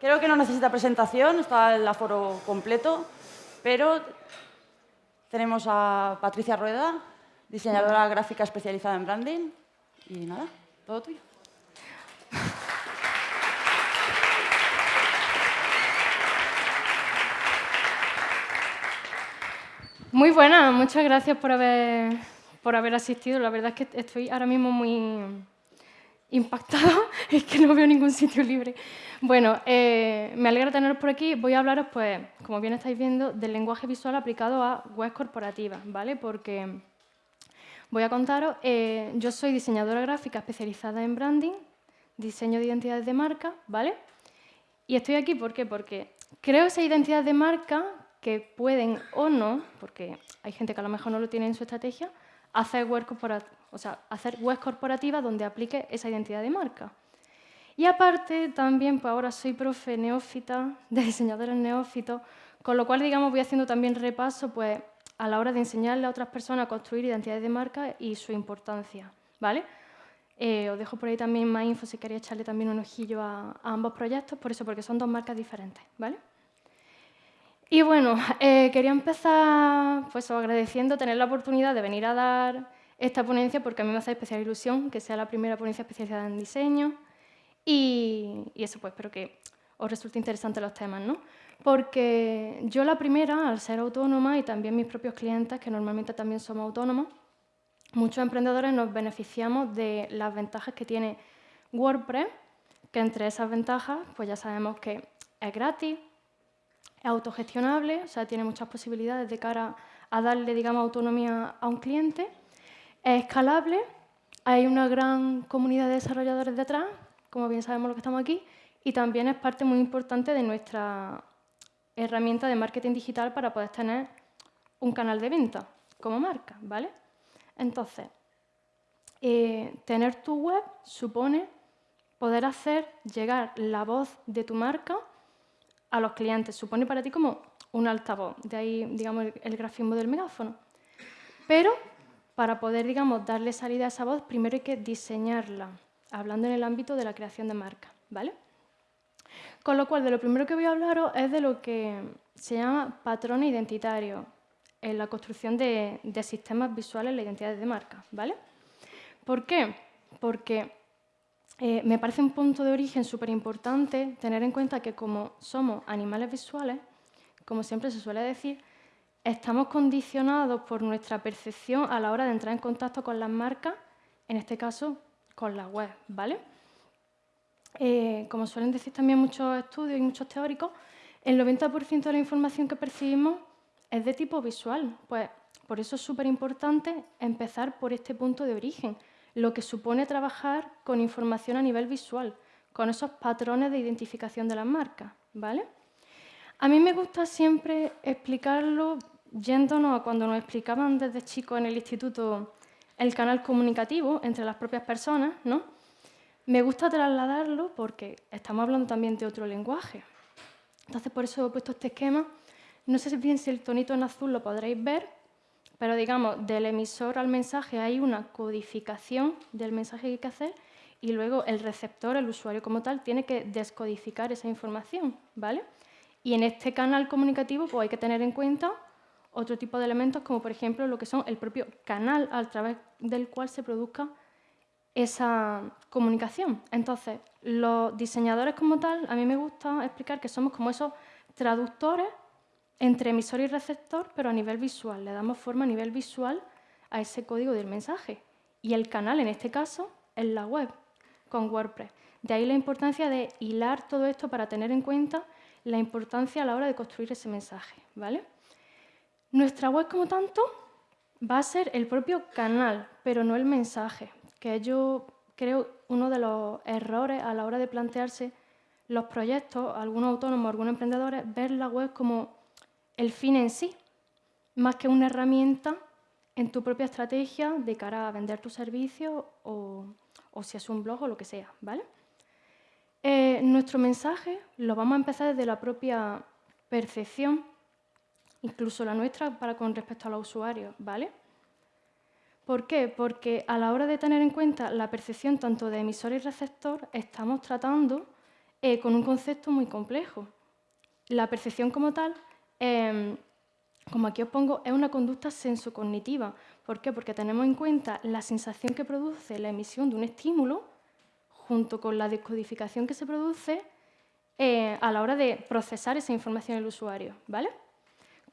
Creo que no necesita presentación, está el aforo completo, pero tenemos a Patricia Rueda, diseñadora gráfica especializada en branding. Y nada, todo tuyo. Muy buena, muchas gracias por haber, por haber asistido. La verdad es que estoy ahora mismo muy impactada, es que no veo ningún sitio libre. Bueno, eh, me alegra teneros por aquí. Voy a hablaros, pues, como bien estáis viendo, del lenguaje visual aplicado a webs corporativas, ¿vale? Porque voy a contaros, eh, yo soy diseñadora gráfica especializada en branding, diseño de identidades de marca, ¿vale? Y estoy aquí, ¿por qué? Porque creo esa identidad de marca que pueden o no, porque hay gente que a lo mejor no lo tiene en su estrategia, hacer web, o sea, hacer web corporativa donde aplique esa identidad de marca. Y aparte, también, pues ahora soy profe neófita, de diseñadores neófitos, con lo cual, digamos, voy haciendo también repaso pues, a la hora de enseñarle a otras personas a construir identidades de marca y su importancia, ¿vale? Eh, os dejo por ahí también más info si queréis echarle también un ojillo a, a ambos proyectos, por eso, porque son dos marcas diferentes, ¿vale? Y bueno, eh, quería empezar pues, agradeciendo tener la oportunidad de venir a dar esta ponencia porque a mí me hace especial ilusión que sea la primera ponencia especializada en diseño y, eso pues espero que os resulte interesante los temas, ¿no? Porque yo la primera, al ser autónoma y también mis propios clientes, que normalmente también somos autónomos, muchos emprendedores nos beneficiamos de las ventajas que tiene WordPress, que entre esas ventajas pues ya sabemos que es gratis, es autogestionable, o sea, tiene muchas posibilidades de cara a darle, digamos, autonomía a un cliente. Es escalable, hay una gran comunidad de desarrolladores detrás, como bien sabemos los que estamos aquí, y también es parte muy importante de nuestra herramienta de marketing digital para poder tener un canal de venta como marca, ¿vale? Entonces, eh, tener tu web supone poder hacer llegar la voz de tu marca a los clientes. Supone para ti como un altavoz, de ahí digamos, el, grafismo del megáfono. Pero para poder digamos, darle salida a esa voz, primero hay que diseñarla, hablando en el ámbito de la creación de marca. ¿vale? Con lo cual, de lo primero que voy a hablaros es de lo que se llama patrones identitarios en la construcción de, sistemas visuales la identidad de marca. ¿vale? ¿Por qué? Porque eh, me parece un punto de origen súper importante tener en cuenta que como somos animales visuales, como siempre se suele decir, estamos condicionados por nuestra percepción a la hora de entrar en contacto con las marcas, en este caso con la web, ¿vale? Eh, como suelen decir también muchos estudios y muchos teóricos, el 90% de la información que percibimos es de tipo visual. Pues por eso es súper importante empezar por este punto de origen, lo que supone trabajar con información a nivel visual, con esos patrones de identificación de las marcas. ¿vale? A mí me gusta siempre explicarlo yéndonos a cuando nos explicaban desde chicos en el instituto el canal comunicativo entre las propias personas. ¿no? Me gusta trasladarlo porque estamos hablando también de otro lenguaje. Entonces, por eso he puesto este esquema. No sé bien si el tonito en azul lo podréis ver, pero digamos, del emisor al mensaje hay una codificación del mensaje que hay que hacer y luego el receptor, el usuario como tal, tiene que descodificar esa información, ¿vale? Y en este canal comunicativo pues, hay que tener en cuenta otro tipo de elementos, como por ejemplo lo que son el propio canal a través del cual se produzca esa comunicación. Entonces, los diseñadores como tal, a mí me gusta explicar que somos como esos traductores entre emisor y receptor, pero a nivel visual. Le damos forma a nivel visual a ese código del mensaje. Y el canal, en este caso, es la web, con WordPress. De ahí la importancia de hilar todo esto para tener en cuenta la importancia a la hora de construir ese mensaje. ¿vale? Nuestra web, como tanto, va a ser el propio canal, pero no el mensaje, que yo creo uno de los errores a la hora de plantearse los proyectos, algunos autónomos, algunos emprendedores, ver la web como el fin en sí, más que una herramienta en tu propia estrategia de cara a vender tu servicio o, si es un blog o lo que sea. ¿vale? Eh, nuestro mensaje lo vamos a empezar desde la propia percepción, incluso la nuestra para con respecto a los usuarios. ¿vale? ¿Por qué? Porque a la hora de tener en cuenta la percepción tanto de emisor y receptor, estamos tratando eh, con un concepto muy complejo. La percepción como tal, em, como aquí os pongo, es una conducta sensocognitiva. ¿Por qué? Porque tenemos en cuenta la sensación que produce la emisión de un estímulo junto con la descodificación que se produce eh, a la hora de procesar esa información del usuario. ¿vale?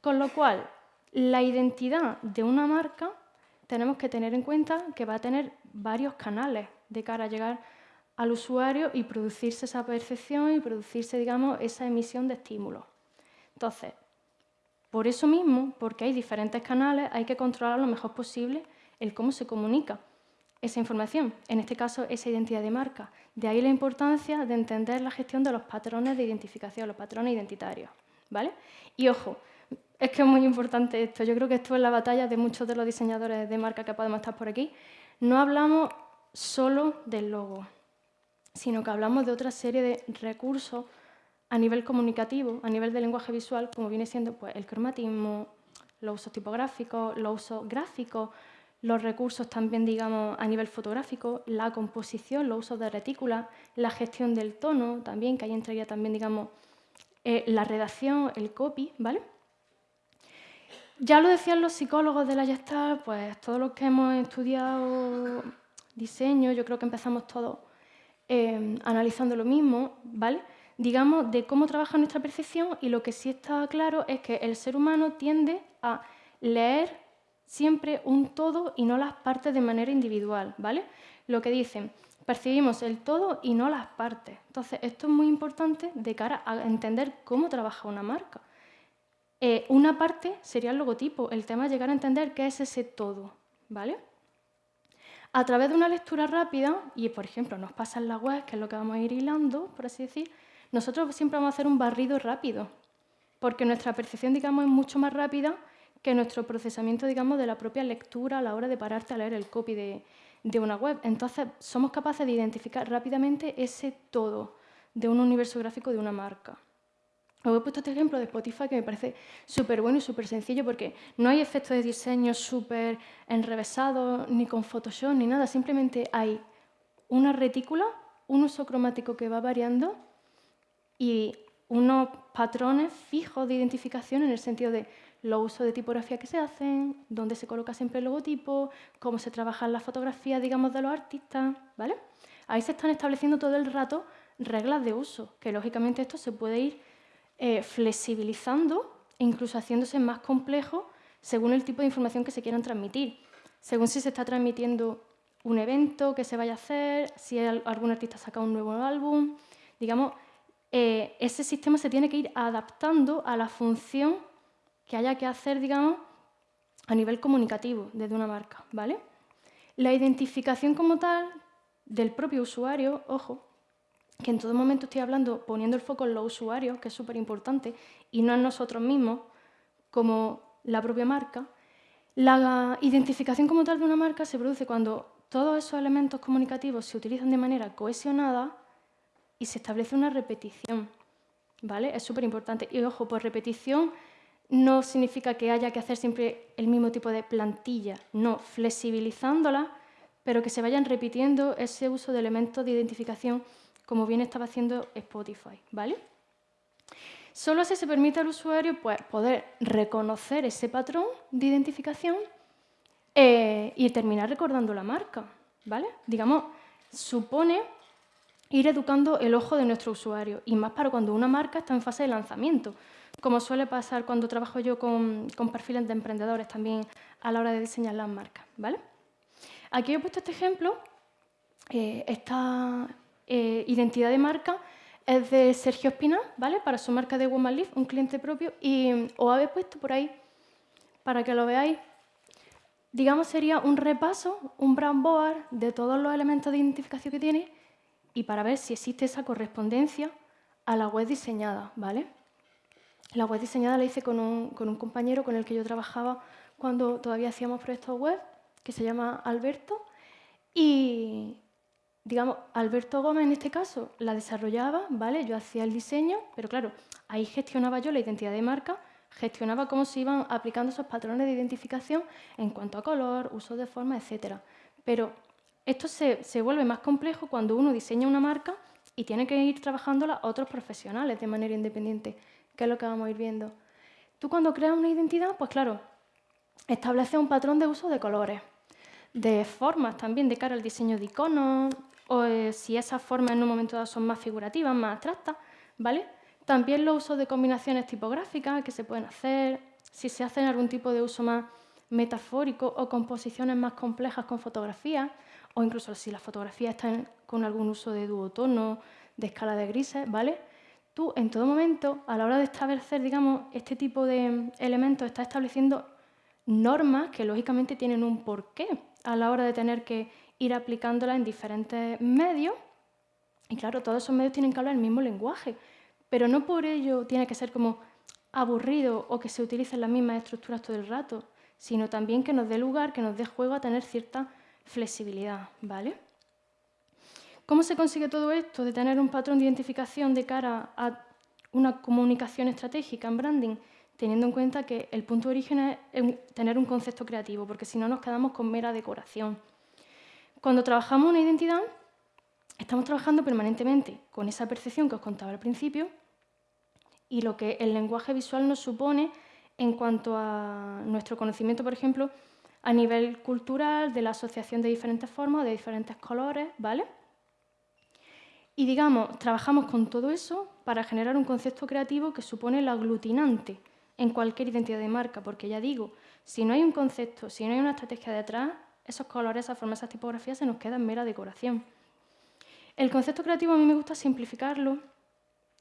Con lo cual, la identidad de una marca tenemos que tener en cuenta que va a tener varios canales de cara a llegar al usuario y producirse esa percepción y producirse, digamos, esa emisión de estímulos. Entonces, por eso mismo, porque hay diferentes canales, hay que controlar lo mejor posible el cómo se comunica esa información, en este caso esa identidad de marca. De ahí la importancia de entender la gestión de los patrones de identificación, los patrones identitarios. ¿vale? Y ojo, es que es muy importante esto, yo creo que esto es la batalla de muchos de los diseñadores de marca que podemos estar por aquí. No hablamos solo del logo, sino que hablamos de otra serie de recursos a nivel comunicativo, a nivel de lenguaje visual, como viene siendo pues, el cromatismo, los usos tipográficos, los usos gráficos, los recursos también, digamos, a nivel fotográfico, la composición, los usos de retícula, la gestión del tono también, que ahí entraría también, digamos, eh, la redacción, el copy, ¿vale? Ya lo decían los psicólogos de la Gestalt, pues todos los que hemos estudiado diseño, yo creo que empezamos todos eh, analizando lo mismo, ¿vale? digamos, de cómo trabaja nuestra percepción y lo que sí está claro es que el ser humano tiende a leer siempre un todo y no las partes de manera individual, ¿vale? Lo que dicen, percibimos el todo y no las partes. Entonces, esto es muy importante de cara a entender cómo trabaja una marca. Eh, una parte sería el logotipo, el tema es llegar a entender qué es ese todo, ¿vale? A través de una lectura rápida, y por ejemplo nos pasa en la web, que es lo que vamos a ir hilando, por así decir, nosotros siempre vamos a hacer un barrido rápido, porque nuestra percepción, digamos, es mucho más rápida que nuestro procesamiento, digamos, de la propia lectura a la hora de pararte a leer el copy de, de una web. Entonces, somos capaces de identificar rápidamente ese todo de un universo gráfico de una marca. Os he puesto este ejemplo de Spotify que me parece súper bueno y súper sencillo porque no hay efectos de diseño súper enrevesados, ni con Photoshop, ni nada. Simplemente hay una retícula, un uso cromático que va variando y unos patrones fijos de identificación en el sentido de los usos de tipografía que se hacen, dónde se coloca siempre el logotipo, cómo se trabajan las fotografías, digamos, de los artistas, ¿vale? Ahí se están estableciendo todo el rato reglas de uso, que lógicamente esto se puede ir eh, flexibilizando e incluso haciéndose más complejo según el tipo de información que se quieran transmitir, según si se está transmitiendo un evento que se vaya a hacer, si algún artista saca un nuevo álbum, digamos, eh, ese sistema se tiene que ir adaptando a la función que haya que hacer, digamos, a nivel comunicativo desde una marca, ¿vale? La identificación como tal del propio usuario, ojo, que en todo momento estoy hablando poniendo el foco en los usuarios, que es súper importante, y no en nosotros mismos, como la propia marca. La identificación como tal de una marca se produce cuando todos esos elementos comunicativos se utilizan de manera cohesionada y se establece una repetición. ¿vale? Es súper importante. Y ojo, por repetición no significa que haya que hacer siempre el mismo tipo de plantilla, no, flexibilizándola, pero que se vayan repitiendo ese uso de elementos de identificación como bien estaba haciendo Spotify. ¿vale? Solo así se permite al usuario pues, poder reconocer ese patrón de identificación eh, y terminar recordando la marca. ¿vale? Digamos, supone ir educando el ojo de nuestro usuario, y más para cuando una marca está en fase de lanzamiento, como suele pasar cuando trabajo yo con, perfiles de emprendedores también a la hora de diseñar las marcas. ¿vale? Aquí he puesto este ejemplo, eh, esta eh, identidad de marca es de Sergio Espina, ¿vale? para su marca de Woman Leaf, un cliente propio, y os habéis puesto por ahí para que lo veáis. Digamos, sería un repaso, un brand board de todos los elementos de identificación que tiene y para ver si existe esa correspondencia a la web diseñada, ¿vale? La web diseñada la hice con un, compañero con el que yo trabajaba cuando todavía hacíamos proyectos web, que se llama Alberto, y digamos, Alberto Gómez en este caso la desarrollaba, ¿vale? Yo hacía el diseño, pero claro, ahí gestionaba yo la identidad de marca, gestionaba cómo se iban aplicando esos patrones de identificación en cuanto a color, uso de forma, etcétera. Pero esto se, vuelve más complejo cuando uno diseña una marca y tienen que ir trabajándola otros profesionales de manera independiente, que es lo que vamos a ir viendo. Tú cuando creas una identidad, pues claro, establece un patrón de uso de colores, de formas también de cara al diseño de iconos, o eh, si esas formas en un momento dado son más figurativas, más abstractas, ¿vale? También los usos de combinaciones tipográficas que se pueden hacer, si se hacen algún tipo de uso más metafórico o composiciones más complejas con fotografías, o incluso si las fotografías están con algún uso de duotono, de escala de grises, ¿vale? Tú en todo momento, a la hora de establecer, digamos, este tipo de elementos, estás estableciendo normas que lógicamente tienen un porqué a la hora de tener que ir aplicándolas en diferentes medios. Y claro, todos esos medios tienen que hablar el mismo lenguaje, pero no por ello tiene que ser como aburrido o que se utilicen las mismas estructuras todo el rato, sino también que nos dé lugar, que nos dé juego a tener cierta flexibilidad, ¿vale? ¿Cómo se consigue todo esto de tener un patrón de identificación de cara a una comunicación estratégica en branding? Teniendo en cuenta que el punto de origen es tener un concepto creativo, porque si no nos quedamos con mera decoración. Cuando trabajamos una identidad, estamos trabajando permanentemente con esa percepción que os contaba al principio y lo que el lenguaje visual nos supone en cuanto a nuestro conocimiento, por ejemplo, a nivel cultural, de la asociación de diferentes formas, de diferentes colores, ¿vale? Y digamos, trabajamos con todo eso para generar un concepto creativo que supone el aglutinante en cualquier identidad de marca, porque ya digo, si no hay un concepto, si no hay una estrategia detrás, esos colores, esas formas, esas tipografías se nos quedan mera decoración. El concepto creativo a mí me gusta simplificarlo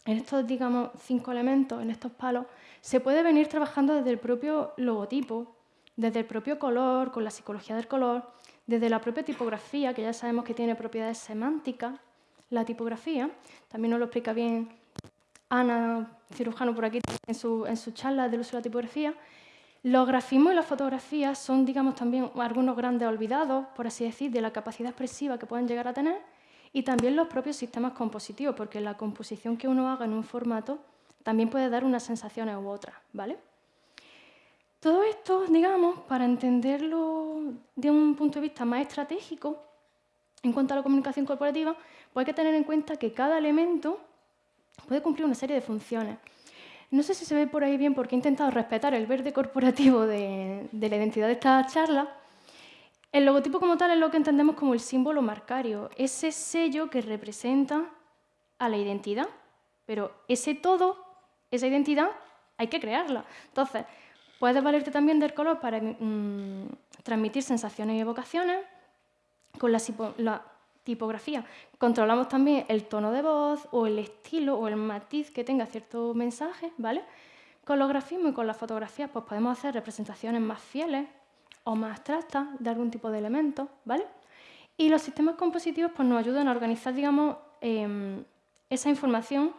en estos, digamos, cinco elementos, en estos palos, se puede venir trabajando desde el propio logotipo, desde el propio color, con la psicología del color, desde la propia tipografía, que ya sabemos que tiene propiedades semánticas, la tipografía, también nos lo explica bien Ana, cirujano por aquí, en su, en su charla del uso de la tipografía. Los grafismos y las fotografías son, digamos, también algunos grandes olvidados, por así decir, de la capacidad expresiva que pueden llegar a tener, y también los propios sistemas compositivos, porque la composición que uno haga en un formato también puede dar unas sensaciones u otras, ¿vale? Todo esto, digamos, para entenderlo de un punto de vista más estratégico, en cuanto a la comunicación corporativa, pues hay que tener en cuenta que cada elemento puede cumplir una serie de funciones. No sé si se ve por ahí bien porque he intentado respetar el verde corporativo de, la identidad de esta charla. El logotipo como tal es lo que entendemos como el símbolo marcario, ese sello que representa a la identidad. Pero ese todo, esa identidad, hay que crearla. Entonces, Puedes valerte también del color para mm, transmitir sensaciones y evocaciones. Con la, tipografía controlamos también el tono de voz o el estilo o el matiz que tenga cierto mensaje, ¿vale? Con los grafismos y con las fotografías pues podemos hacer representaciones más fieles o más abstractas de algún tipo de elementos, ¿vale? Y los sistemas compositivos pues, nos ayudan a organizar, digamos, em, esa información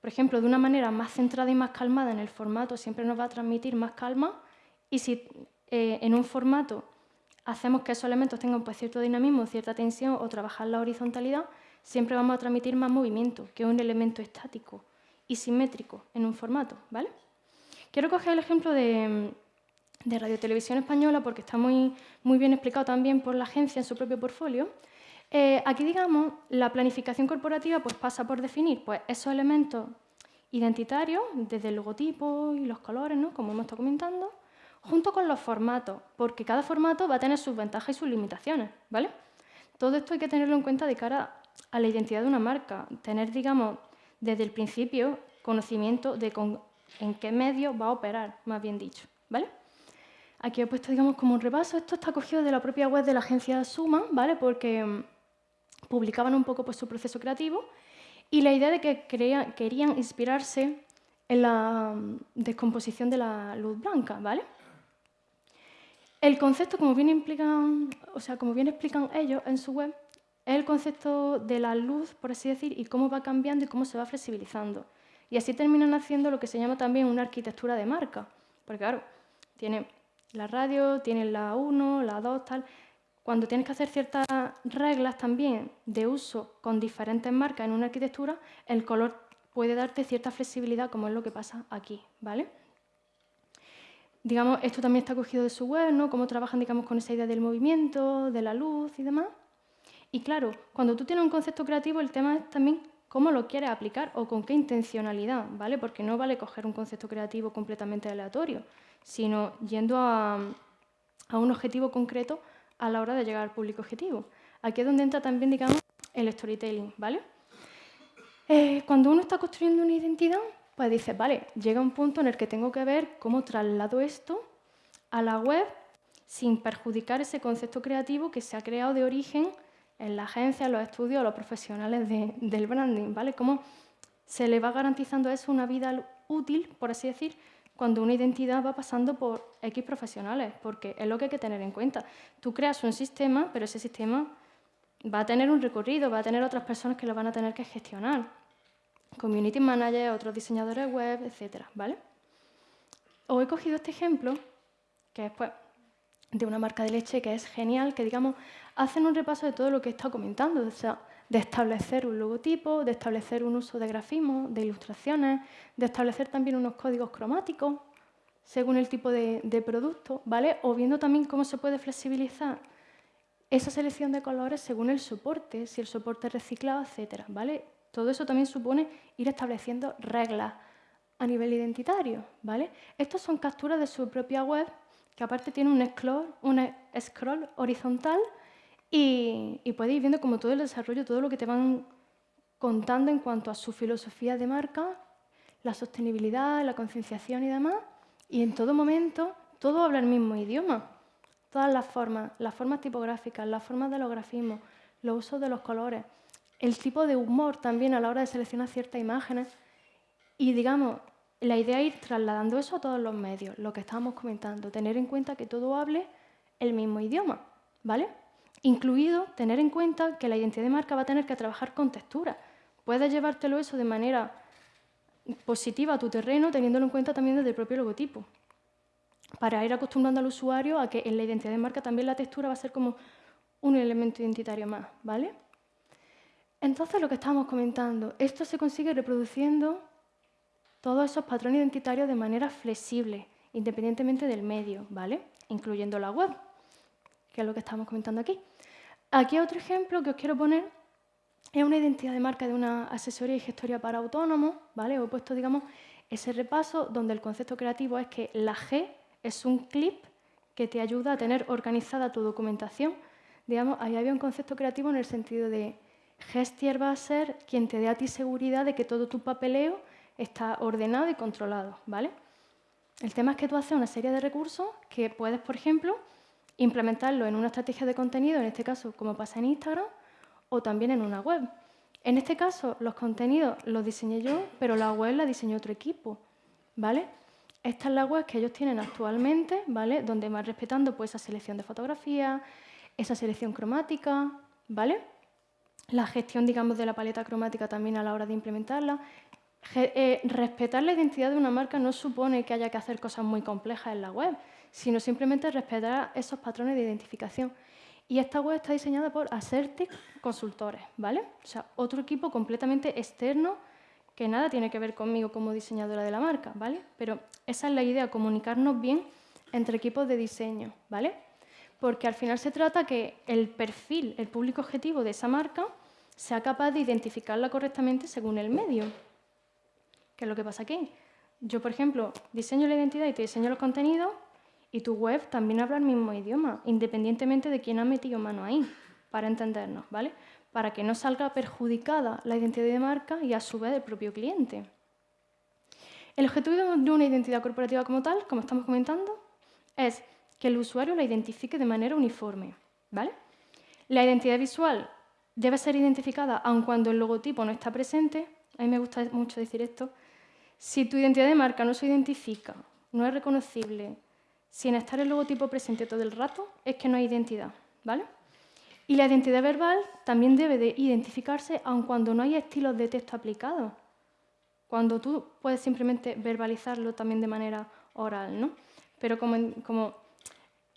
por ejemplo, de una manera más centrada y más calmada en el formato, siempre nos va a transmitir más calma. Y si eh, en un formato hacemos que esos elementos tengan pues, cierto dinamismo, cierta tensión o trabajar la horizontalidad, siempre vamos a transmitir más movimiento, que un elemento estático y simétrico en un formato. ¿vale? Quiero coger el ejemplo de, de Radio Televisión Española porque está muy, muy bien explicado también por la agencia en su propio portfolio. Eh, aquí, digamos, la planificación corporativa pues, pasa por definir pues, esos elementos identitarios, desde el logotipo y los colores, ¿no? como hemos estado comentando, junto con los formatos, porque cada formato va a tener sus ventajas y sus limitaciones. ¿vale? Todo esto hay que tenerlo en cuenta de cara a la identidad de una marca, tener, digamos, desde el principio conocimiento de en qué medio va a operar, más bien dicho. ¿vale? Aquí he puesto, digamos, como un repaso. Esto está cogido de la propia web de la agencia Suma, ¿vale? Porque mm, publicaban un poco pues, su proceso creativo y la idea de que querían inspirarse en la mm, descomposición de la luz blanca, ¿vale? El concepto, como bien, explican ellos en su web, es el concepto de la luz, por así decir, y cómo va cambiando y cómo se va flexibilizando. Y así terminan haciendo lo que se llama también una arquitectura de marca. Porque claro, tiene la radio, tiene la 1, la 2, tal cuando tienes que hacer ciertas reglas también de uso con diferentes marcas en una arquitectura, el color puede darte cierta flexibilidad, como es lo que pasa aquí, ¿vale? Digamos, esto también está cogido de su web, ¿no? Cómo trabajan, digamos, con esa idea del movimiento, de la luz y demás. Y claro, cuando tú tienes un concepto creativo, el tema es también cómo lo quieres aplicar o con qué intencionalidad, ¿vale? Porque no vale coger un concepto creativo completamente aleatorio, sino yendo a, un objetivo concreto a la hora de llegar al público objetivo. Aquí es donde entra también, digamos, el storytelling, ¿vale? Eh, cuando uno está construyendo una identidad, pues dice, vale, llega un punto en el que tengo que ver cómo traslado esto a la web sin perjudicar ese concepto creativo que se ha creado de origen en la agencia, en los estudios, los profesionales del branding, ¿vale? Cómo se le va garantizando eso una vida útil, por así decir, cuando una identidad va pasando por X profesionales, porque es lo que hay que tener en cuenta. Tú creas un sistema, pero ese sistema va a tener un recorrido, va a tener otras personas que lo van a tener que gestionar. Community manager, otros diseñadores web, etcétera, ¿vale? Os he cogido este ejemplo, que es pues, de una marca de leche que es genial, que digamos, hacen un repaso de todo lo que he estado comentando, o sea, de establecer un logotipo, de establecer un uso de grafismo, de ilustraciones, de establecer también unos códigos cromáticos según el tipo de, producto, ¿vale? O viendo también cómo se puede flexibilizar esa selección de colores según el soporte, si el soporte es reciclado, etcétera, ¿vale? Todo eso también supone ir estableciendo reglas a nivel identitario, ¿vale? Estos son capturas de su propia web que aparte tiene un scroll, horizontal y, y puedes ir viendo como todo el desarrollo, todo lo que te van contando en cuanto a su filosofía de marca, la sostenibilidad, la concienciación y demás. Y en todo momento todo habla el mismo idioma. Todas las formas, las formas tipográficas, las formas de los grafismos, los usos de los colores, el tipo de humor también a la hora de seleccionar ciertas imágenes. Y digamos, la idea es ir trasladando eso a todos los medios, lo que estábamos comentando, tener en cuenta que todo hable el mismo idioma, ¿vale? Incluido tener en cuenta que la identidad de marca va a tener que trabajar con textura. Puedes llevártelo eso de manera positiva a tu terreno, teniéndolo en cuenta también desde el propio logotipo, para ir acostumbrando al usuario a que en la identidad de marca también la textura va a ser como un elemento identitario más, ¿vale? Entonces, lo que estábamos comentando, esto se consigue reproduciendo todos esos patrones identitarios de manera flexible, independientemente del medio, ¿vale? Incluyendo la web, que es lo que estamos comentando aquí. Aquí otro ejemplo que os quiero poner es una identidad de marca de una asesoría y gestoría para autónomos, ¿vale? Os he puesto, digamos, ese repaso donde el concepto creativo es que la G es un clip que te ayuda a tener organizada tu documentación. Digamos, ahí había un concepto creativo en el sentido de Gestier va a ser quien te dé a ti seguridad de que todo tu papeleo está ordenado y controlado, ¿vale? El tema es que tú haces una serie de recursos que puedes, por ejemplo, implementarlo en una estrategia de contenido, en este caso como pasa en Instagram, o también en una web. En este caso, los contenidos los diseñé yo, pero la web la diseñó otro equipo, ¿vale? Esta es la web que ellos tienen actualmente, ¿vale? Donde van respetando pues, esa selección de fotografías, esa selección cromática, ¿vale? La gestión, digamos, de la paleta cromática también a la hora de implementarla. Eh, respetar la identidad de una marca no supone que haya que hacer cosas muy complejas en la web, sino simplemente respetar esos patrones de identificación. Y esta web está diseñada por Acertic Consultores, ¿vale? O sea, otro equipo completamente externo que nada tiene que ver conmigo como diseñadora de la marca, ¿vale? Pero esa es la idea, comunicarnos bien entre equipos de diseño, ¿vale? Porque al final se trata que el perfil, el público objetivo de esa marca sea capaz de identificarla correctamente según el medio. ¿Qué es lo que pasa aquí? Yo, por ejemplo, diseño la identidad y te diseño los contenidos y tu web también habla el mismo idioma, independientemente de quién ha metido mano ahí, para entendernos, ¿vale? Para que no salga perjudicada la identidad de marca y a su vez el propio cliente. El objetivo de una identidad corporativa como tal, como estamos comentando, es que el usuario la identifique de manera uniforme, ¿vale? La identidad visual debe ser identificada aun cuando el logotipo no está presente. A mí me gusta mucho decir esto, si tu identidad de marca no se identifica, no es reconocible, sin estar el logotipo presente todo el rato, es que no hay identidad, ¿vale? Y la identidad verbal también debe de identificarse aun cuando no hay estilos de texto aplicados. Cuando tú puedes simplemente verbalizarlo también de manera oral, ¿no? Pero como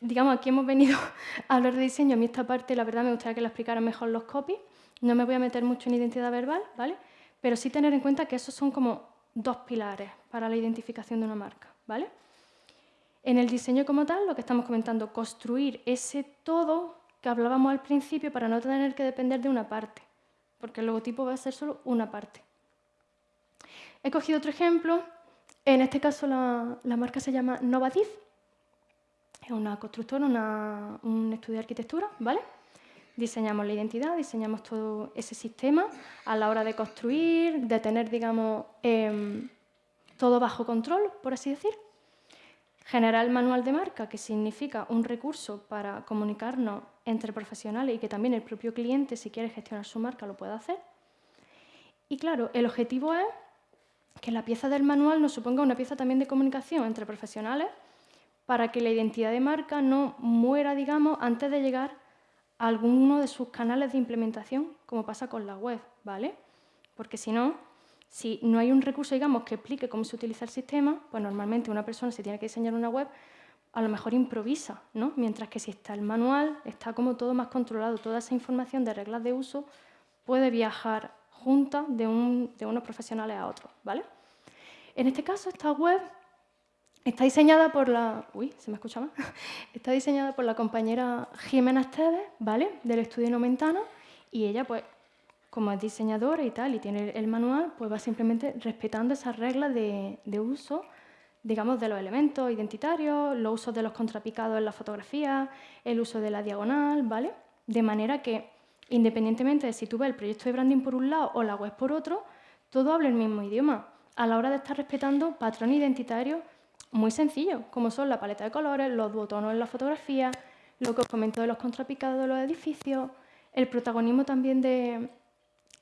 digamos, aquí hemos venido a hablar de diseño, a mí esta parte la verdad me gustaría que la explicaran mejor los copies. No me voy a meter mucho en identidad verbal, ¿vale? Pero sí tener en cuenta que esos son como dos pilares para la identificación de una marca. ¿vale? En el diseño como tal, lo que estamos comentando, construir ese todo que hablábamos al principio para no tener que depender de una parte. porque el logotipo va a ser solo una parte. He cogido otro ejemplo, en este caso la, marca se llama Novadif, es una constructora, un estudio de arquitectura, ¿vale? Diseñamos la identidad, diseñamos todo ese sistema a la hora de construir, de tener, digamos, em, todo bajo control, por así decir. Generar el manual de marca, que significa un recurso para comunicarnos entre profesionales y que también el propio cliente, si quiere gestionar su marca, lo pueda hacer. Y claro, el objetivo es que la pieza del manual nos suponga una pieza también de comunicación entre profesionales para que la identidad de marca no muera, digamos, antes de llegar a alguno de sus canales de implementación, como pasa con la web, ¿vale? Porque si no, si no hay un recurso, digamos, que explique cómo se utiliza el sistema, pues normalmente una persona si tiene que diseñar una web, a lo mejor improvisa, ¿no? Mientras que si está el manual, está como todo más controlado, toda esa información de reglas de uso puede viajar junta de, unos profesionales a otros, ¿vale? En este caso, esta web está diseñada por la... Uy, ¿se me escucha? Está diseñada por la compañera Jimena Esteves, ¿vale? Del estudio Nomentano, y ella, pues, como es diseñadora y tal, y tiene el manual, pues va simplemente respetando esas reglas de, de uso digamos, de los elementos identitarios, los usos de los contrapicados en la fotografía, el uso de la diagonal, ¿vale? De manera que, independientemente de si tú ves el proyecto de branding por un lado o la web por otro, todo habla el mismo idioma, a la hora de estar respetando patrones identitarios muy sencillos, como son la paleta de colores, los duotonos en la fotografía, lo que os comento de los contrapicados de los edificios, el protagonismo también de,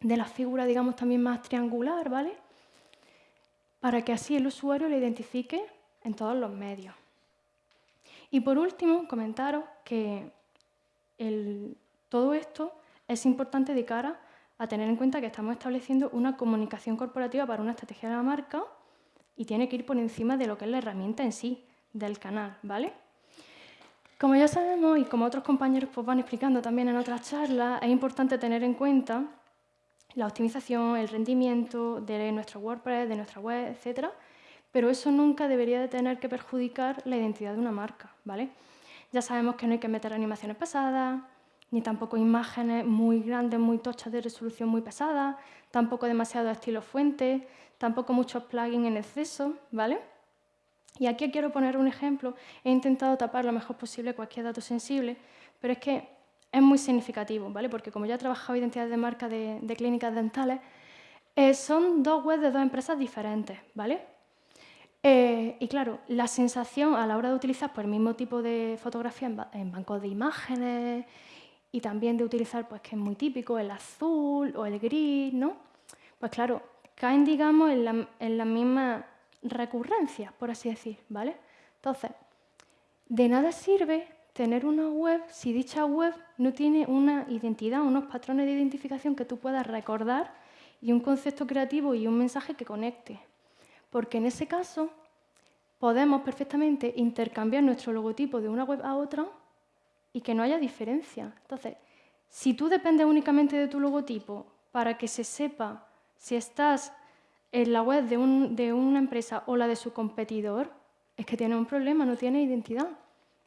de la figura, digamos, también más triangular, ¿vale? para que así el usuario lo identifique en todos los medios. Y por último, comentaros que todo esto es importante de cara a tener en cuenta que estamos estableciendo una comunicación corporativa para una estrategia de la marca y tiene que ir por encima de lo que es la herramienta en sí, del canal, ¿vale? Como ya sabemos y como otros compañeros pues, van explicando también en otras charlas, es importante tener en cuenta la optimización, el rendimiento de nuestro WordPress, de nuestra web, etc. Pero eso nunca debería de tener que perjudicar la identidad de una marca, ¿vale? Ya sabemos que no hay que meter animaciones pesadas, ni tampoco imágenes muy grandes, muy tochas de resolución muy pesada, tampoco demasiado estilo fuente, tampoco muchos plugins en exceso, ¿vale? Y aquí quiero poner un ejemplo. He intentado tapar lo mejor posible cualquier dato sensible, pero es que es muy significativo, ¿vale? porque como ya he trabajado identidades de marca de, clínicas dentales, eh, son dos webs de dos empresas diferentes. ¿vale? Eh, y claro, la sensación a la hora de utilizar pues, el mismo tipo de fotografía en, bancos de imágenes y también de utilizar, pues que es muy típico, el azul o el gris, ¿no? Pues claro, caen, digamos, en la, en la misma recurrencia, por así decir, ¿vale? Entonces, de nada sirve tener una web si dicha web no tiene una identidad, unos patrones de identificación que tú puedas recordar y un concepto creativo y un mensaje que conecte. Porque en ese caso podemos perfectamente intercambiar nuestro logotipo de una web a otra y que no haya diferencia. Entonces, si tú dependes únicamente de tu logotipo para que se sepa si estás en la web de, de una empresa o la de su competidor, es que tiene un problema, no tiene identidad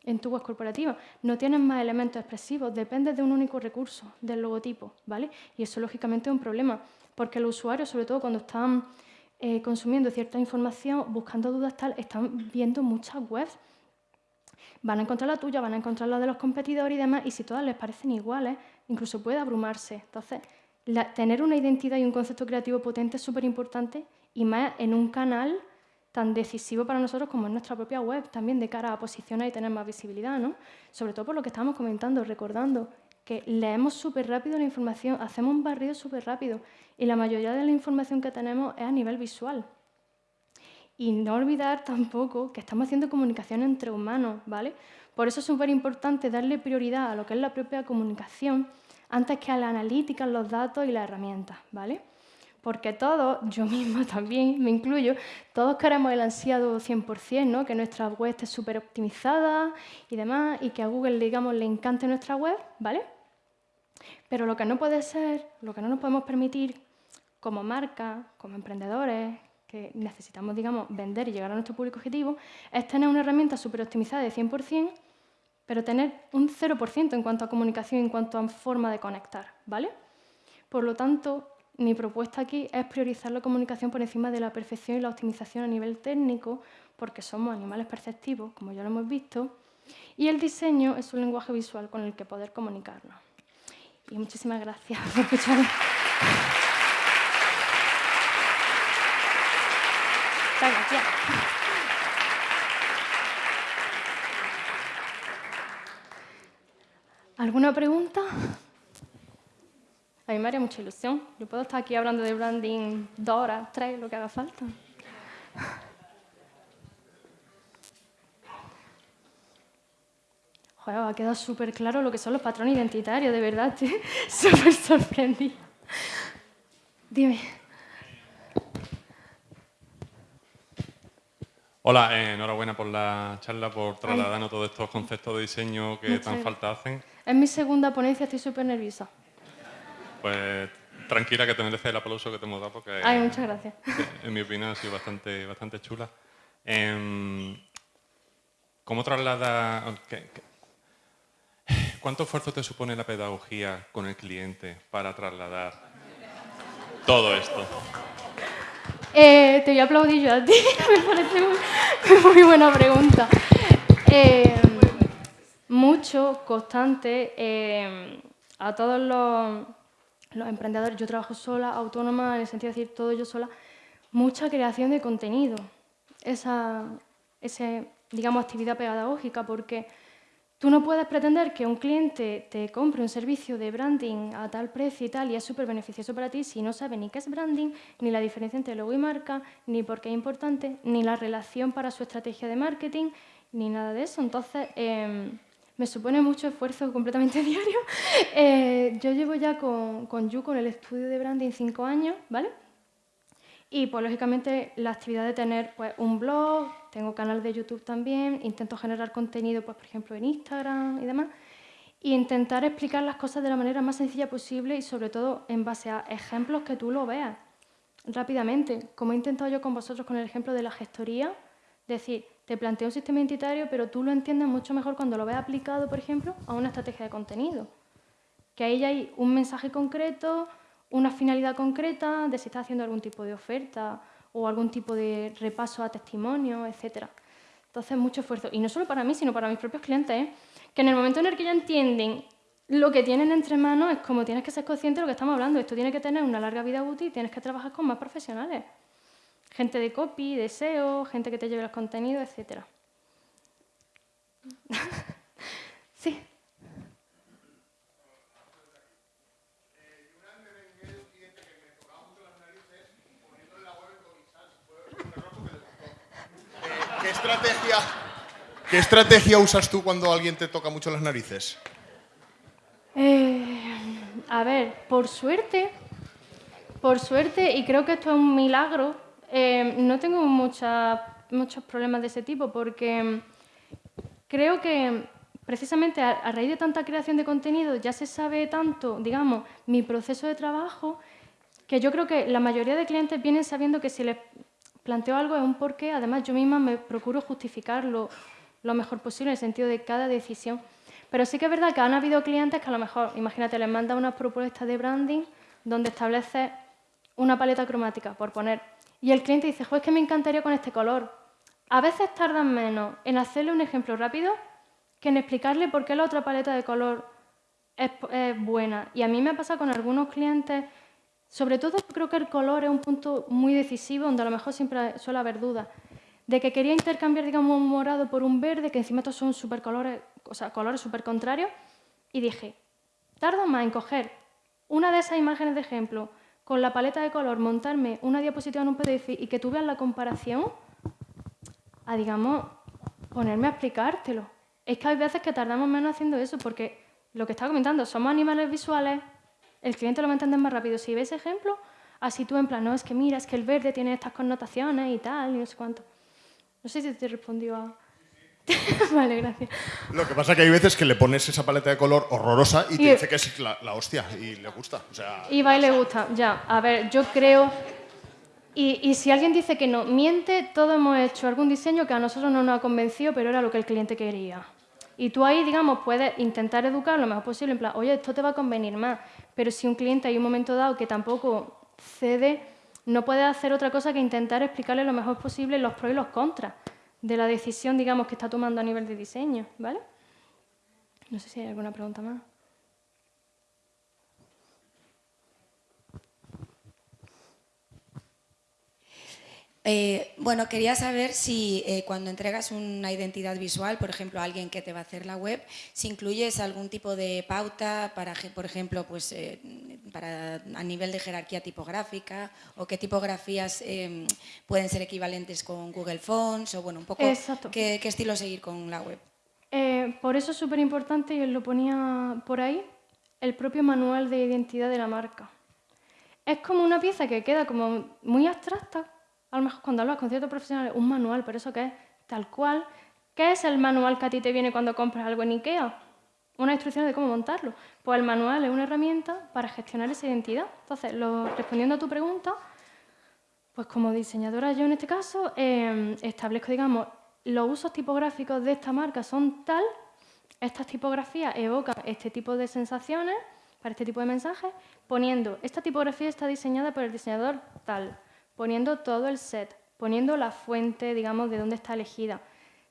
en tu web corporativa. No tienes más elementos expresivos, dependes de un único recurso, del logotipo, ¿vale? Y eso lógicamente es un problema, porque los usuarios, sobre todo cuando están eh, consumiendo cierta información, buscando dudas tal, están viendo muchas webs. Van a encontrar la tuya, van a encontrar la de los competidores y demás, y si todas les parecen iguales, incluso puede abrumarse. Entonces, tener una identidad y un concepto creativo potente es súper importante, y más en un canal tan decisivo para nosotros como en nuestra propia web, también de cara a posicionar y tener más visibilidad, ¿no? Sobre todo por lo que estamos comentando, recordando que leemos súper rápido la información, hacemos un barrido súper rápido y la mayoría de la información que tenemos es a nivel visual. Y no olvidar tampoco que estamos haciendo comunicación entre humanos, ¿vale? Por eso es súper importante darle prioridad a lo que es la propia comunicación antes que a la analítica, los datos y las herramientas, ¿vale? porque todos, yo misma también me incluyo, todos queremos el ansiado 100%, ¿no? que nuestra web esté súper optimizada y demás, y que a Google digamos, le encante nuestra web, ¿vale? Pero lo que no puede ser, lo que no nos podemos permitir como marca, como emprendedores, que necesitamos digamos, vender y llegar a nuestro público objetivo, es tener una herramienta súper optimizada de 100%, pero tener un 0% en cuanto a comunicación, en cuanto a forma de conectar, ¿vale? Por lo tanto, mi propuesta aquí es priorizar la comunicación por encima de la perfección y la optimización a nivel técnico, porque somos animales perceptivos, como ya lo hemos visto, y el diseño es un lenguaje visual con el que poder comunicarnos. Y muchísimas gracias por escucharme. Gracias. ¿Alguna pregunta? A mí me haría mucha ilusión. Yo puedo estar aquí hablando de branding dos horas, tres, lo que haga falta. Joder, ha quedado súper claro lo que son los patrones identitarios, de verdad, estoy súper sorprendida. Dime. Hola, eh, enhorabuena por la charla, por trasladarnos todos estos conceptos de diseño que tan falta hacen. Es mi segunda ponencia, estoy súper nerviosa. Pues tranquila que te mereces el aplauso que te hemos dado porque... Ay, muchas gracias. En mi opinión ha sido bastante, bastante chula. Em, ¿Cómo traslada... ¿Cuánto esfuerzo te supone la pedagogía con el cliente para trasladar todo esto? Eh, te voy a aplaudir yo a ti, me parece muy, buena pregunta. Eh, mucho, constante, eh, a todos los, los, emprendedores, yo trabajo sola, autónoma, en el sentido de decir todo yo sola, mucha creación de contenido, esa, esa digamos, actividad pedagógica, porque Tú no puedes pretender que un cliente te compre un servicio de branding a tal precio y tal y es súper beneficioso para ti si no sabe ni qué es branding, ni la diferencia entre logo y marca, ni por qué es importante, ni la relación para su estrategia de marketing, ni nada de eso. Entonces, em, me supone mucho esfuerzo completamente diario. Eh, yo llevo ya con, con You, con el estudio de branding, cinco años, ¿vale? Y pues lógicamente la actividad de tener pues, un blog, tengo canal de YouTube también, intento generar contenido, pues, por ejemplo, en Instagram y demás, e intentar explicar las cosas de la manera más sencilla posible y sobre todo en base a ejemplos que tú lo veas rápidamente, como he intentado yo con vosotros con el ejemplo de la gestoría, decir, te planteo un sistema identitario, pero tú lo entiendes mucho mejor cuando lo ves aplicado, por ejemplo, a una estrategia de contenido. Que ahí ya hay un mensaje concreto, una finalidad concreta de si está haciendo algún tipo de oferta o algún tipo de repaso a testimonio, etc. Entonces, mucho esfuerzo. Y no solo para mí, sino para mis propios clientes, ¿eh? que en el momento en el que ya entienden lo que tienen entre manos, es como tienes que ser consciente de lo que estamos hablando. Esto tiene que tener una larga vida útil y tienes que trabajar con más profesionales. Gente de copy, de SEO, gente que te lleve los contenidos, etc. sí. estrategia, ¿Qué estrategia usas tú cuando alguien te toca mucho las narices? Eh, a ver, por suerte, por suerte, y creo que esto es un milagro, eh, no tengo muchos problemas de ese tipo porque creo que precisamente a, a, raíz de tanta creación de contenido ya se sabe tanto, digamos, mi proceso de trabajo, que yo creo que la mayoría de clientes vienen sabiendo que si les planteo algo es un porqué, además yo misma me procuro justificarlo lo mejor posible en el sentido de cada decisión. Pero sí que es verdad que han habido clientes que a lo mejor, imagínate, les manda una propuesta de branding donde establece una paleta cromática, por poner, y el cliente dice, es que me encantaría con este color. A veces tardan menos en hacerle un ejemplo rápido que en explicarle por qué la otra paleta de color es, buena. Y a mí me ha pasado con algunos clientes sobre todo creo que el color es un punto muy decisivo donde a lo mejor siempre suele haber dudas. De que quería intercambiar, digamos, un morado por un verde, que encima estos son super colores, o sea, colores súper contrarios, y dije, tardo más en coger una de esas imágenes de ejemplo con la paleta de color, montarme una diapositiva en un PDF y que tú veas la comparación, a, digamos, ponerme a explicártelo. Es que hay veces que tardamos menos haciendo eso, porque lo que estaba comentando, somos animales visuales, el cliente lo va a entender más rápido. Si ves ejemplo, así tú en plan, no, es que mira, es que el verde tiene estas connotaciones y tal, y no sé cuánto. No sé si te respondió a... vale, gracias. Lo que pasa es que hay veces que le pones esa paleta de color horrorosa y, te dice que es la, hostia y le gusta. Y va y le gusta, ya. A ver, yo creo... Y, y, si alguien dice que no, miente, todos hemos hecho algún diseño que a nosotros no nos ha convencido, pero era lo que el cliente quería. Y tú ahí, digamos, puedes intentar educar lo mejor posible, en plan, oye, esto te va a convenir más. pero si un cliente hay un momento dado que tampoco cede, no puede hacer otra cosa que intentar explicarle lo mejor posible los pros y los contras de la decisión, digamos, que está tomando a nivel de diseño, ¿vale? No sé si hay alguna pregunta más. Eh, bueno, quería saber si eh, cuando entregas una identidad visual, por ejemplo, a alguien que te va a hacer la web, si incluyes algún tipo de pauta para, por ejemplo, pues, eh, para, a nivel de jerarquía tipográfica o qué tipografías pueden ser equivalentes con Google Fonts o bueno, un poco qué, qué, estilo seguir con la web. por eso es súper importante, y os lo ponía por ahí, el propio manual de identidad de la marca. Es como una pieza que queda como muy abstracta, a lo mejor cuando hablas con ciertos profesionales, un manual, pero eso qué es tal cual. ¿Qué es el manual que a ti te viene cuando compras algo en IKEA? Una instrucción de cómo montarlo. Pues el manual es una herramienta para gestionar esa identidad. Entonces, respondiendo a tu pregunta, pues como diseñadora yo en este caso em, establezco, digamos, los usos tipográficos de esta marca son tal, estas tipografías evocan este tipo de sensaciones para este tipo de mensajes, poniendo, esta tipografía está diseñada por el diseñador tal poniendo todo el set, poniendo la fuente, digamos, de dónde está elegida,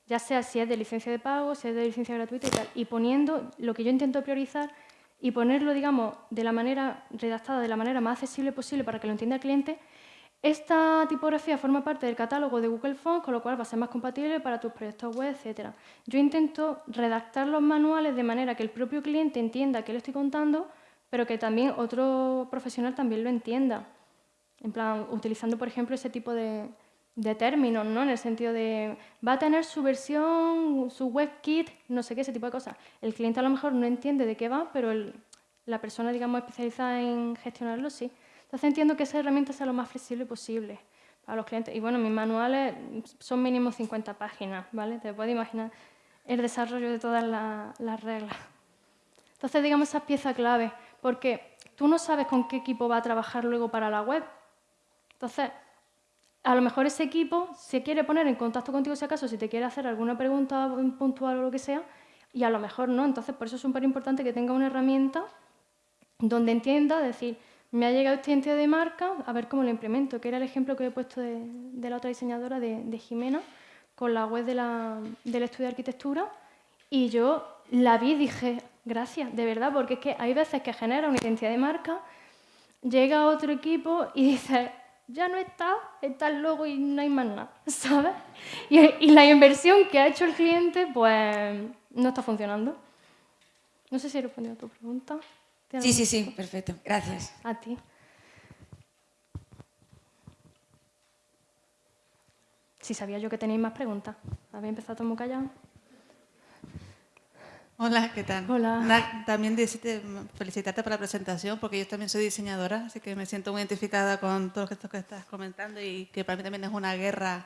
ya sea si es de licencia de pago, si es de licencia gratuita y tal, y poniendo lo que yo intento priorizar y ponerlo, digamos, de la manera redactada, de la manera más accesible posible para que lo entienda el cliente, esta tipografía forma parte del catálogo de Google Fonts, con lo cual va a ser más compatible para tus proyectos web, etc. Yo intento redactar los manuales de manera que el propio cliente entienda qué le estoy contando, pero que también otro profesional también lo entienda. En plan, utilizando, por ejemplo, ese tipo de, términos, ¿no? En el sentido de, va a tener su versión, su WebKit, no sé qué, ese tipo de cosas. El cliente a lo mejor no entiende de qué va, pero la persona, digamos, especializada en gestionarlo, sí. Entonces entiendo que esa herramienta sea lo más flexible posible para los clientes. Y bueno, mis manuales son mínimo 50 páginas, ¿vale? Te puedes imaginar el desarrollo de todas las reglas. Entonces, digamos, esa pieza clave, porque tú no sabes con qué equipo va a trabajar luego para la web, entonces, a lo mejor ese equipo se quiere poner en contacto contigo si acaso, si te quiere hacer alguna pregunta puntual o lo que sea, y a lo mejor no. Entonces, por eso es súper importante que tenga una herramienta donde entienda, decir, me ha llegado esta identidad de marca, a ver cómo lo implemento, que era el ejemplo que he puesto de, la otra diseñadora, de, Jimena, con la web del estudio de arquitectura, y yo la vi y dije, gracias, de verdad, porque es que hay veces que genera una identidad de marca, llega otro equipo y dice, ya no está, está el logo y no hay más nada, ¿sabes? Y, la inversión que ha hecho el cliente, pues no está funcionando. No sé si he respondido a tu pregunta. Sí, sí, sí, perfecto. Gracias. A ti. Sí, sabía yo que tenéis más preguntas. Había empezado muy callado. Hola, ¿qué tal? Hola. también decirte, felicitarte por la presentación, porque yo también soy diseñadora, así que me siento muy identificada con todo esto que estás comentando y que para mí también es una guerra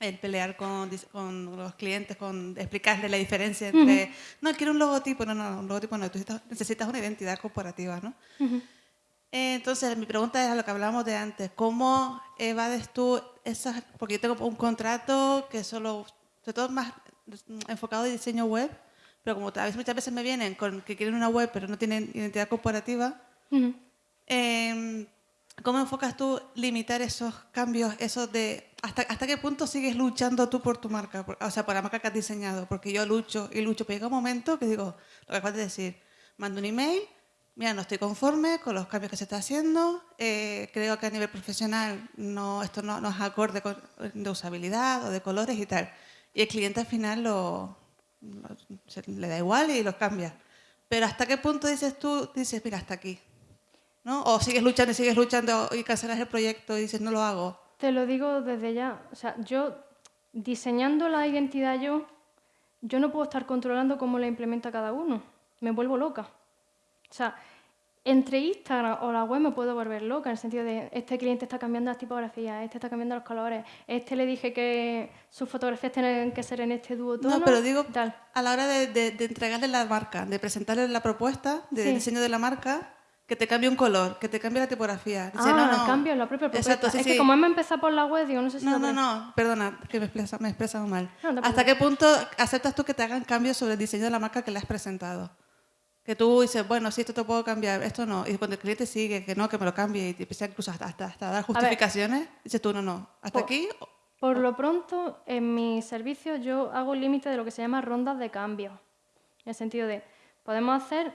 el pelear con, con los clientes, con explicarles la diferencia entre, no, quiero un logotipo, no, no, un logotipo no, tú necesitas una identidad corporativa, ¿no? entonces, mi pregunta es a lo que hablábamos de antes, ¿cómo evades tú esas, porque yo tengo un contrato que solo, sobre todo más enfocado en diseño web, pero como muchas veces me vienen con que quieren una web pero no tienen identidad corporativa, em, ¿cómo enfocas tú limitar esos cambios, esos de hasta, hasta qué punto sigues luchando tú por tu marca, o sea, por la marca que has diseñado? Porque yo lucho y lucho, pero llega un momento que digo, lo que acabas de decir, mando un email, mira, no estoy conforme con los cambios que se está haciendo, eh, creo que a nivel profesional no, esto no, no es acorde con, de usabilidad o de colores y tal. Y el cliente al final lo, le da igual y los cambia. Pero ¿hasta qué punto dices tú, dices, mira, hasta aquí? ¿No? O sigues luchando y sigues luchando y cancelas el proyecto y dices, no lo hago. Te lo digo desde ya. O sea, yo diseñando la identidad yo, yo no puedo estar controlando cómo la implementa cada uno. Me vuelvo loca. O sea, entre Instagram o la web me puedo volver loca, en el sentido de este cliente está cambiando las tipografías, este está cambiando los colores, este le dije que sus fotografías tienen que ser en este dúo tono. No, pero digo, a la hora de, entregarle la marca, de presentarle la propuesta de diseño de la marca, que te cambie un color, que te cambie la tipografía. ah, no, no. cambio la propia propuesta. Exacto, es que como hemos empezado por la web, digo, no sé si... No, no, no, perdona, que me he expresado mal. ¿Hasta qué punto aceptas tú que te hagan cambios sobre el diseño de la marca que le has presentado? Que tú dices, bueno, sí, esto te puedo cambiar, esto no. Y cuando el cliente sigue, que no, que me lo cambie, y te empieza incluso hasta, hasta, hasta dar justificaciones, dices tú, no, no, hasta Por- aquí. Por lo pronto, en mi servicio yo hago un límite de lo que se llama rondas de cambio. En el sentido de, podemos hacer,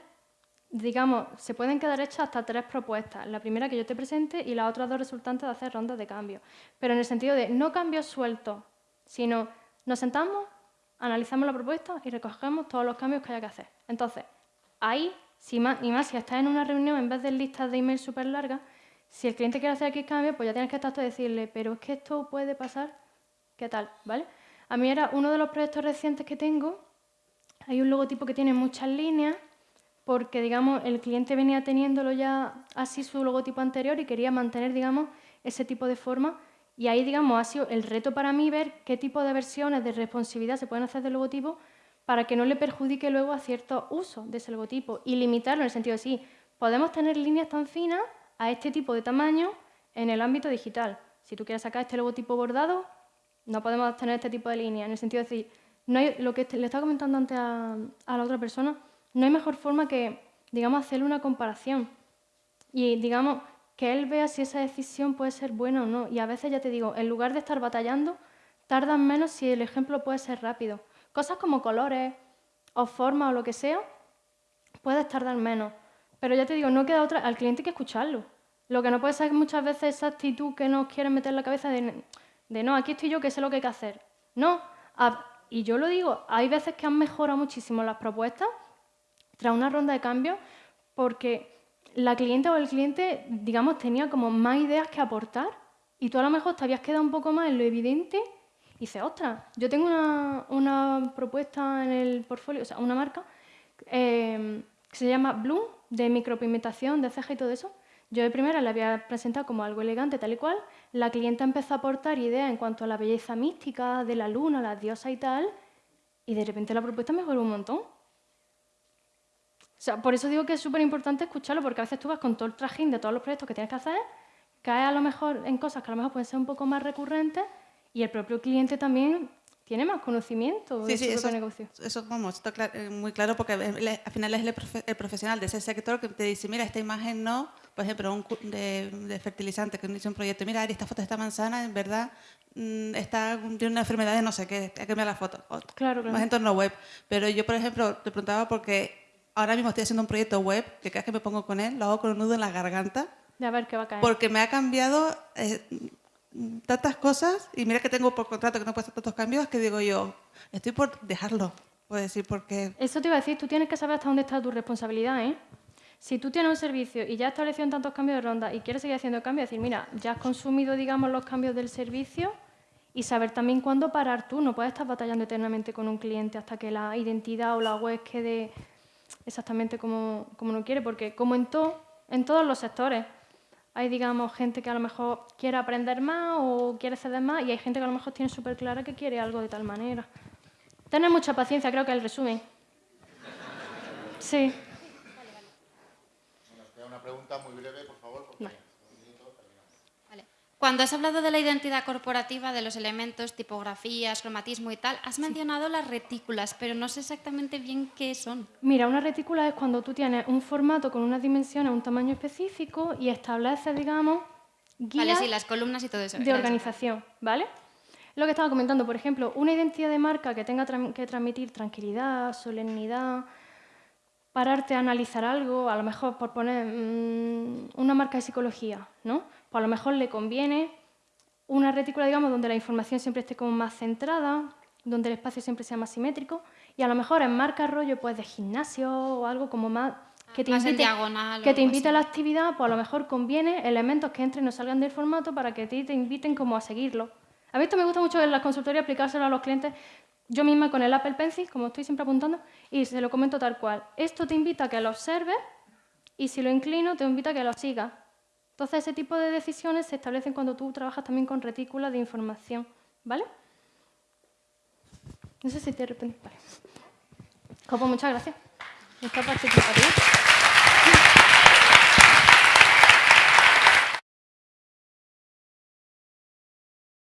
digamos, se pueden quedar hechas hasta tres propuestas. La primera que yo te presente y las otras dos resultantes de hacer rondas de cambio. Pero en el sentido de no cambios sueltos, sino nos sentamos, analizamos la propuesta y recogemos todos los cambios que haya que hacer. Entonces, ahí, si más, y más si estás en una reunión en vez de listas de email súper largas, si el cliente quiere hacer X cambio, pues ya tienes que estar tú y decirle, pero es que esto puede pasar, ¿qué tal? ¿Vale? A mí era uno de los proyectos recientes que tengo, hay un logotipo que tiene muchas líneas, porque, digamos, el cliente venía teniéndolo ya así su logotipo anterior y quería mantener, digamos, ese tipo de forma. Y ahí, digamos, ha sido el reto para mí ver qué tipo de versiones de responsividad se pueden hacer del logotipo para que no le perjudique luego a ciertos usos de ese logotipo y limitarlo en el sentido de sí, podemos tener líneas tan finas a este tipo de tamaño en el ámbito digital. Si tú quieres sacar este logotipo bordado, no podemos tener este tipo de línea, en el sentido de decir, no hay, lo que le estaba comentando antes a, a la otra persona, no hay mejor forma que, digamos, hacerle una comparación y, digamos, que él vea si esa decisión puede ser buena o no. Y a veces, ya te digo, en lugar de estar batallando, tardan menos si el ejemplo puede ser rápido. Cosas como colores o formas o lo que sea, puedes tardar menos. Pero ya te digo, no queda otra, al cliente hay que escucharlo. Lo que no puede ser muchas veces esa actitud que nos quieren meter en la cabeza de, de no, aquí estoy yo que sé lo que hay que hacer. No, a- y yo lo digo, hay veces que han mejorado muchísimo las propuestas tras una ronda de cambios porque la clienta o el cliente, digamos, tenía como más ideas que aportar y tú a lo mejor te habías quedado un poco más en lo evidente y dices, ostras, yo tengo una, una propuesta en el portfolio, o sea, una marca eh, que se llama Bloom, de micropigmentación, de ceja y todo eso. Yo de primera la había presentado como algo elegante, tal y cual. La clienta empezó a aportar ideas en cuanto a la belleza mística de la luna, las diosas y tal, y de repente la propuesta mejoró un montón. O sea, por eso digo que es súper importante escucharlo, porque a veces tú vas con todo el trajín de todos los proyectos que tienes que hacer, caes a lo mejor en cosas que a lo mejor pueden ser un poco más recurrentes y el propio cliente también tiene más conocimiento de Sí, su sí, propio eso, negocio. eso vamos, está eh, muy claro porque al final es el, profe- el profesional de ese sector que te dice, mira, esta imagen no, por ejemplo, un de, de fertilizante que hizo un proyecto, mira, esta foto de esta manzana, en verdad, mm, está, tiene una enfermedad de no sé qué, hay que cambiar la foto. Claro, claro. Más entorno web. Pero yo, por ejemplo, te preguntaba porque ahora mismo estoy haciendo un proyecto web que cada vez que me pongo con él, lo hago con un nudo en la garganta De a ver qué va a caer. porque me ha cambiado eh, tantas cosas y mira que tengo por contrato que no puedo hacer tantos cambios que digo yo, estoy por dejarlo, puedo decir, porque Eso te iba a decir, tú tienes que saber hasta dónde está tu responsabilidad, ¿eh? Si tú tienes un servicio y ya has establecido tantos cambios de ronda y quieres seguir haciendo cambios, decir, mira, ya has consumido, digamos, los cambios del servicio y saber también cuándo parar tú. No puedes estar batallando eternamente con un cliente hasta que la identidad o la web quede exactamente como, como uno quiere, porque como en, todo, en todos los sectores, hay, digamos, gente que a lo mejor quiere aprender más o quiere ceder más y hay gente que a lo mejor tiene súper clara que quiere algo de tal manera. Tener mucha paciencia, creo que el resumen. Sí. Una pregunta muy breve, por favor. porque- Vale. Cuando has hablado de la identidad corporativa, de los elementos, tipografías, cromatismo y tal, has mencionado las retículas, pero no sé exactamente bien qué son. Mira, una retícula es cuando tú tienes un formato con unas dimensiones, un tamaño específico y estableces, digamos, guías Vale, sí, las columnas y todo eso. de organización, ¿vale? Lo que estaba comentando, por ejemplo, una identidad de marca que tenga que transmitir tranquilidad, solemnidad, pararte a analizar algo, a lo mejor por poner mm, una marca de psicología, ¿no? Pues a lo mejor le conviene una retícula, digamos, donde la información siempre esté como más centrada, donde el espacio siempre sea más simétrico, y a lo mejor en marca rollo pues de gimnasio o algo como más que te Más invite, diagonal o que te invite a la actividad, pues a lo mejor conviene elementos que entren no salgan del formato para que ti te inviten como a seguirlo. A mí esto me gusta mucho en las consultorías aplicárselo a los clientes yo misma con el Apple Pencil, como estoy siempre apuntando, y se lo comento tal cual. Esto te invita a que lo observes y si lo inclino te invita a que lo sigas. Entonces ese tipo de decisiones se establecen cuando tú trabajas también con retículas de información, ¿vale? No sé si te repente. Vale. Pues muchas gracias. Esta participativa.